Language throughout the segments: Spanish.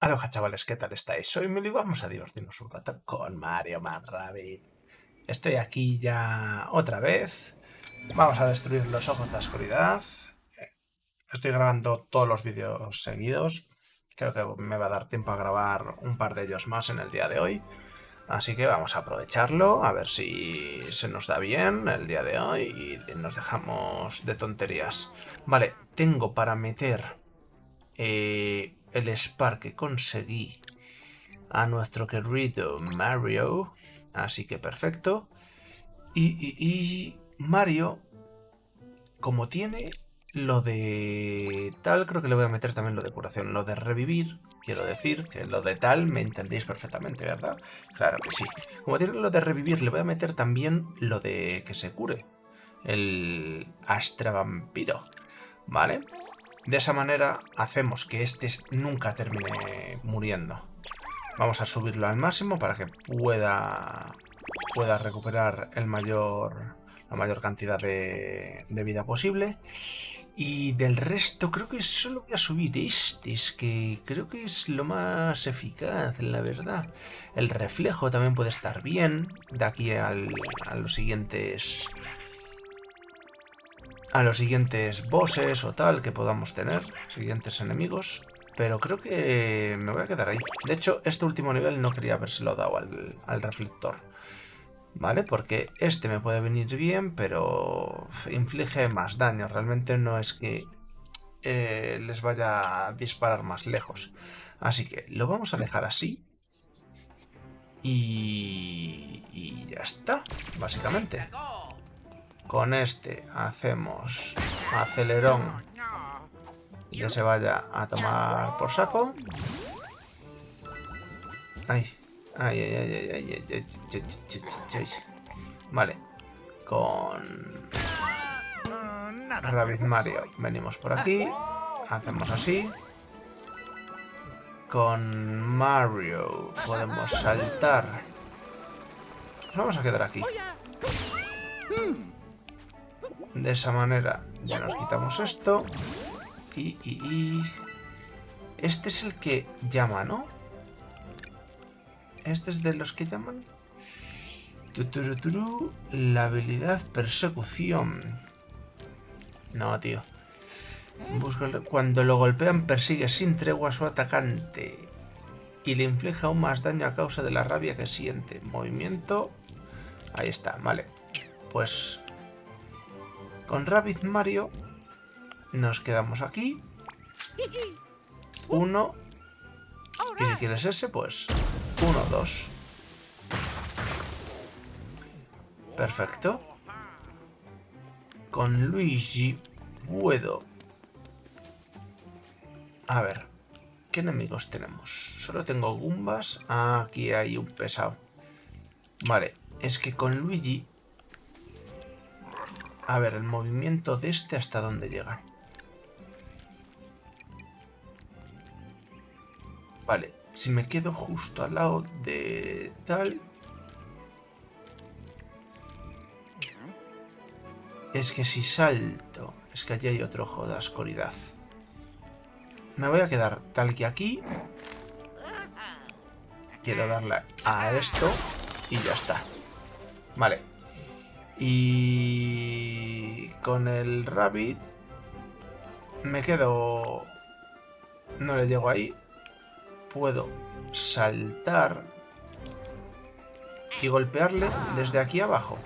Aloha chavales, ¿qué tal estáis? Soy Mili y vamos a divertirnos un rato con Mario Man Rabbit. Estoy aquí ya otra vez. Vamos a destruir los ojos de la oscuridad. Estoy grabando todos los vídeos seguidos. Creo que me va a dar tiempo a grabar un par de ellos más en el día de hoy. Así que vamos a aprovecharlo, a ver si se nos da bien el día de hoy y nos dejamos de tonterías. Vale, tengo para meter eh, el Spark que conseguí a nuestro querido Mario. Así que perfecto. Y, Mario, como tiene lo de tal, creo que le voy a meter también lo de curación. Lo de revivir, quiero decir que lo de tal me entendéis perfectamente, ¿verdad? Claro que sí. Como tiene lo de revivir, le voy a meter también lo de que se cure. El Astra Vampiro. ¿Vale? De esa manera hacemos que este nunca termine muriendo. Vamos a subirlo al máximo para que pueda, pueda recuperar el mayor, la mayor cantidad de, vida posible. Y del resto creo que solo voy a subir este, es que creo que es lo más eficaz, la verdad. El reflejo también puede estar bien, de aquí a los siguientes a los siguientes bosses o tal que podamos tener, siguientes enemigos. Pero creo que me voy a quedar ahí. De hecho, este último nivel no quería habérselo dado al, reflector. ¿Vale? Porque este me puede venir bien, pero inflige más daño. Realmente no es que eh, les vaya a disparar más lejos. Así que lo vamos a dejar así. Y, y ya está, básicamente. Con este hacemos acelerón y que se vaya a tomar por saco. Ay, ay, ay, ay, ay, ay, ay, Vale, con Rabbit Mario venimos por aquí, hacemos así. Con Mario podemos saltar. Nos vamos a quedar aquí. De esa manera ya nos quitamos esto. Y, Este es el que llama, ¿no? Este es de los que llaman. la habilidad persecución. No, tío. Cuando lo golpean persigue sin tregua a su atacante. Y le inflige aún más daño a causa de la rabia que siente. Movimiento. Ahí está, vale. Pues con Rabbit Mario nos quedamos aquí. Uno. ¿Y si quieres ese? Pues uno, dos. Perfecto. Con Luigi puedo... A ver, ¿qué enemigos tenemos? Solo tengo Gumbas. Ah, aquí hay un pesado. Vale, es que con Luigi a ver, el movimiento de este hasta dónde llega. Vale, si me quedo justo al lado de tal... Es que si salto... Es que allí hay otro ojo de oscuridad. Me voy a quedar tal que aquí. Quiero darle a esto y ya está. Vale, y con el Rabbit me quedo... No le llego ahí. Puedo saltar y golpearle desde aquí abajo.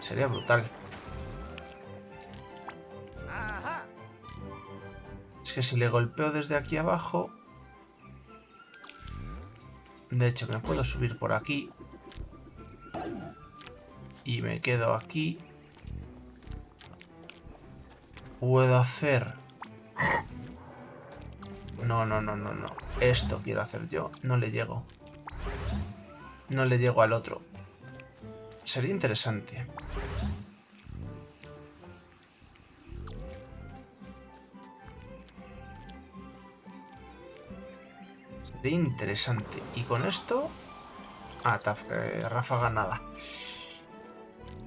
Sería brutal. Es que si le golpeo desde aquí abajo... De hecho, me puedo subir por aquí y me quedo aquí. Puedo hacer... No, no, no, no, no. Esto quiero hacer yo. No le llego. No le llego al otro. Sería interesante. Sería interesante. Y con esto... Ah, eh.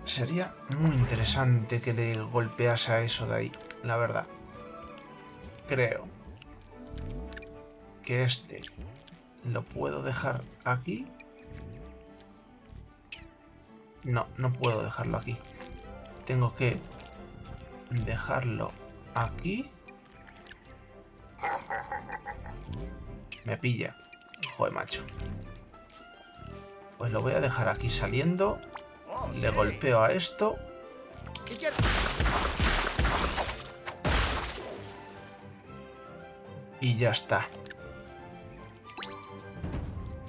Sería muy interesante que le golpease a eso de ahí, la verdad. Creo. que este lo puedo dejar aquí. No, no puedo dejarlo aquí. Tengo que dejarlo aquí. Me pilla. Joder, macho. Pues lo voy a dejar aquí saliendo. Le golpeo a esto. Y ya está.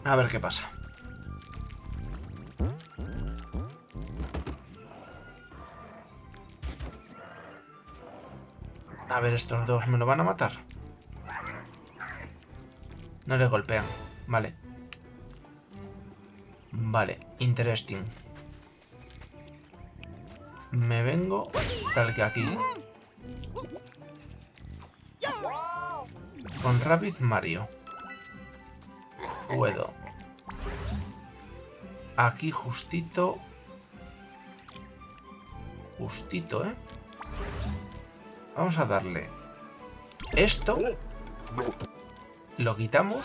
A ver qué pasa. A ver, estos dos me lo van a matar. No le golpean. Vale. Vale, interesting. Me vengo tal que aquí. Con Rabbit Mario. Puedo. Aquí justito. Justito, ¿eh? Vamos a darle esto. Lo quitamos.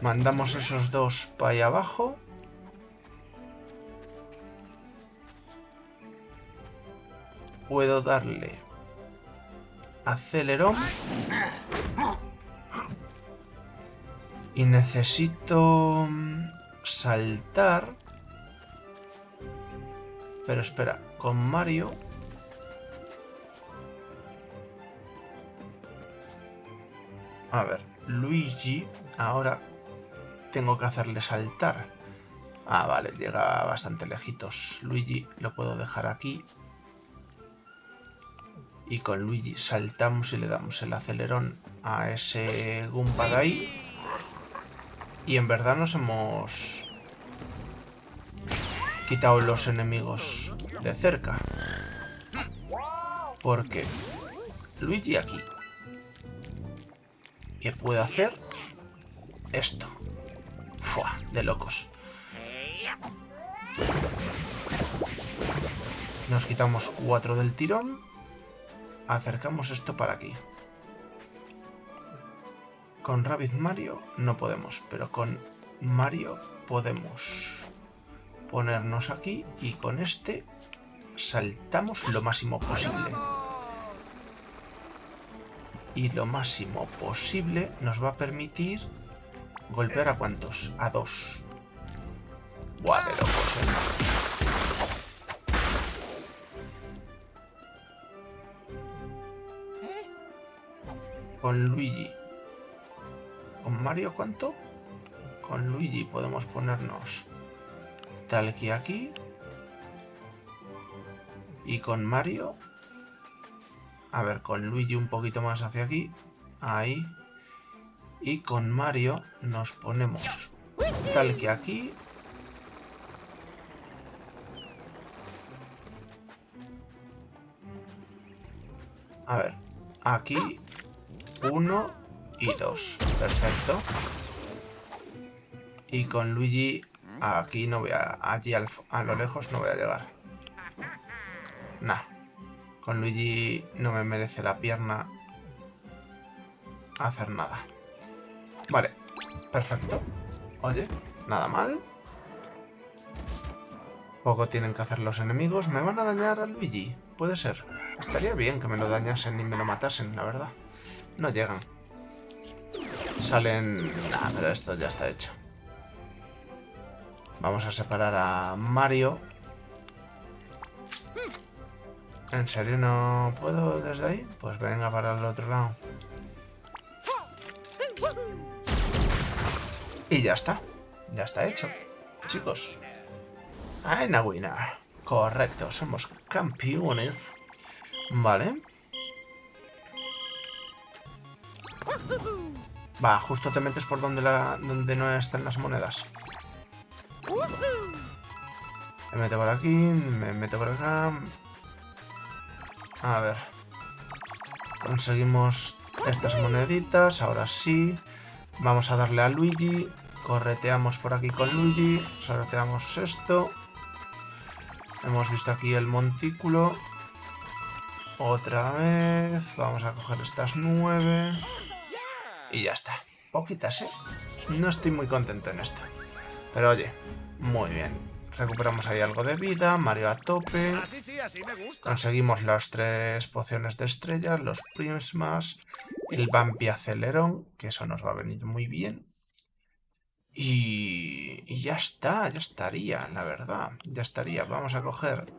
Mandamos esos dos para allá abajo. Puedo darle acelerón. Y necesito mm, saltar. Pero espera, con Mario... A ver, Luigi, ahora tengo que hacerle saltar. Ah, vale, llega bastante lejitos. Luigi lo puedo dejar aquí. Y con Luigi saltamos y le damos el acelerón a ese Goomba de ahí. Y en verdad nos hemos quitado los enemigos de cerca. Porque Luigi aquí. ¿Qué puede hacer? Esto. Fua, de locos. Nos quitamos cuatro del tirón. Acercamos esto para aquí. Con Rabbit Mario no podemos, pero con Mario podemos ponernos aquí y con este saltamos lo máximo posible. Y lo máximo posible nos va a permitir golpear a cuántos? A dos. Buah, de locos, Con Luigi. ¿Con Mario cuánto? Con Luigi podemos ponernos tal que aquí. Y con Mario... A ver, con Luigi un poquito más hacia aquí. Ahí. Y con Mario nos ponemos tal que aquí. A ver, aquí uno y dos. Perfecto. Y con Luigi aquí no voy a... Allí a lo lejos no voy a llegar. Nah. Con Luigi no me merece la pierna hacer nada. Vale, perfecto. Oye, nada mal. Poco tienen que hacer los enemigos. ¿Me van a dañar a Luigi? Puede ser. Estaría bien que me lo dañasen y me lo matasen, la verdad. No llegan. Salen... Nah, pero esto ya está hecho. Vamos a separar a Mario. ¿En serio no puedo desde ahí? Pues venga para el otro lado. Y ya está. Ya está hecho. Chicos. Aina winner. Correcto, somos campeones. Vale. Va, justo te metes por donde, la, donde no están las monedas. Me meto por aquí, me meto por acá. A ver. Conseguimos estas moneditas, ahora sí. Vamos a darle a Luigi. Correteamos por aquí con Luigi. Sorteamos esto. Hemos visto aquí el montículo. Otra vez. Vamos a coger estas nueve. Y ya está. Poquitas, ¿eh? No estoy muy contento en esto. Pero oye, muy bien. Recuperamos ahí algo de vida, Mario a tope. Conseguimos las tres pociones de estrellas, los prismas, el vampi acelerón, que eso nos va a venir muy bien. Y, y ya está, ya estaría, la verdad. Ya estaría. Vamos a coger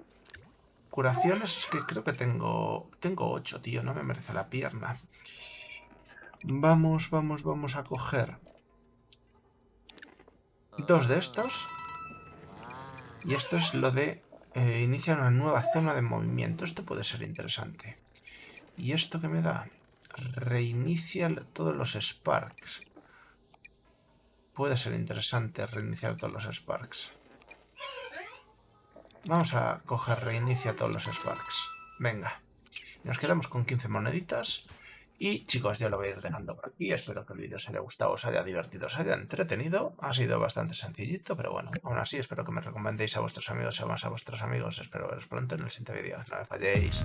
curaciones. Es que creo que tengo, tengo ocho, tío. No me merece la pierna. Vamos, vamos, vamos a coger dos de estos. Y esto es lo de eh, iniciar una nueva zona de movimiento. Esto puede ser interesante. ¿Y esto que me da? Reinicia todos los Sparks. Puede ser interesante reiniciar todos los Sparks. Vamos a coger reinicia todos los Sparks. Venga. Nos quedamos con 15 moneditas. Y chicos, yo lo voy a ir dejando por aquí. Espero que el vídeo os haya gustado, os haya divertido, os haya entretenido. Ha sido bastante sencillito, pero bueno, aún así espero que me recomendéis a vuestros amigos y más a vuestros amigos. Espero veros pronto en el siguiente vídeo. No me falléis.